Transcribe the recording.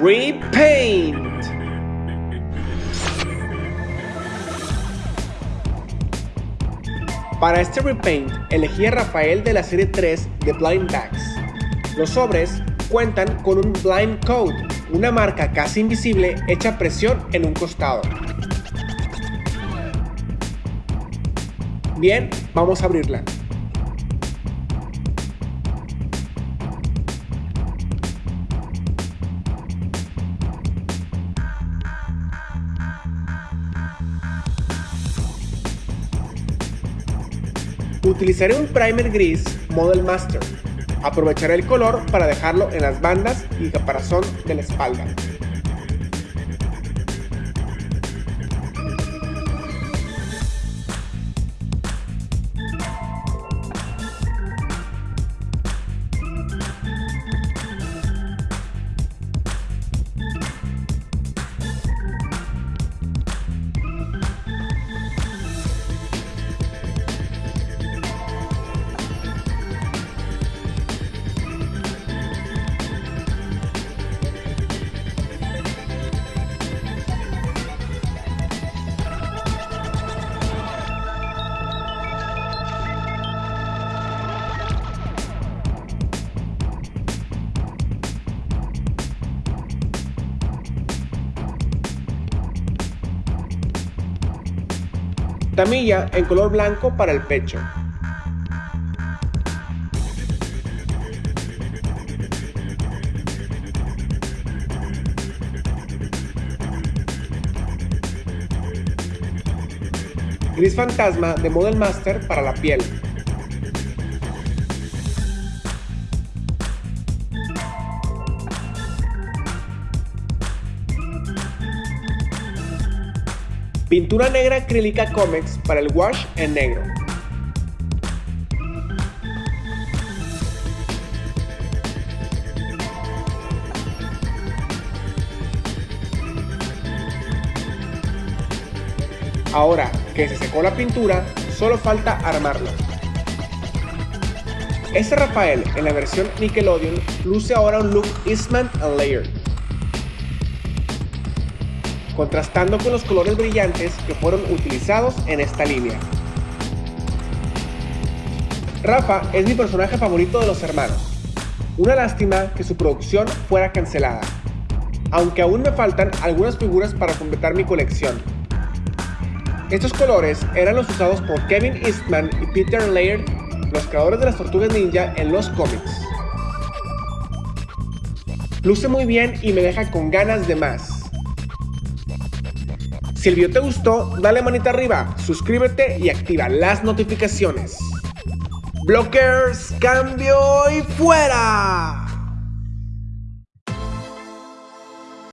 Repaint. Para este repaint elegí a Rafael de la serie 3 de Blind Bags. Los sobres cuentan con un Blind Code, una marca casi invisible hecha presión en un costado. Bien, vamos a abrirla. Utilizaré un primer gris Model Master. Aprovecharé el color para dejarlo en las bandas y caparazón de la espalda. Tamilla en color blanco para el pecho. Gris fantasma de Model Master para la piel. Pintura negra acrílica Comex para el wash en negro. Ahora que se secó la pintura, solo falta armarlo. Este Rafael en la versión Nickelodeon luce ahora un look Eastman and Layered contrastando con los colores brillantes que fueron utilizados en esta línea. Rafa es mi personaje favorito de los hermanos. Una lástima que su producción fuera cancelada, aunque aún me faltan algunas figuras para completar mi colección. Estos colores eran los usados por Kevin Eastman y Peter Laird, los creadores de las Tortugas Ninja en los cómics. Luce muy bien y me deja con ganas de más. Si el video te gustó, dale manita arriba, suscríbete y activa las notificaciones. Blockers, cambio y fuera.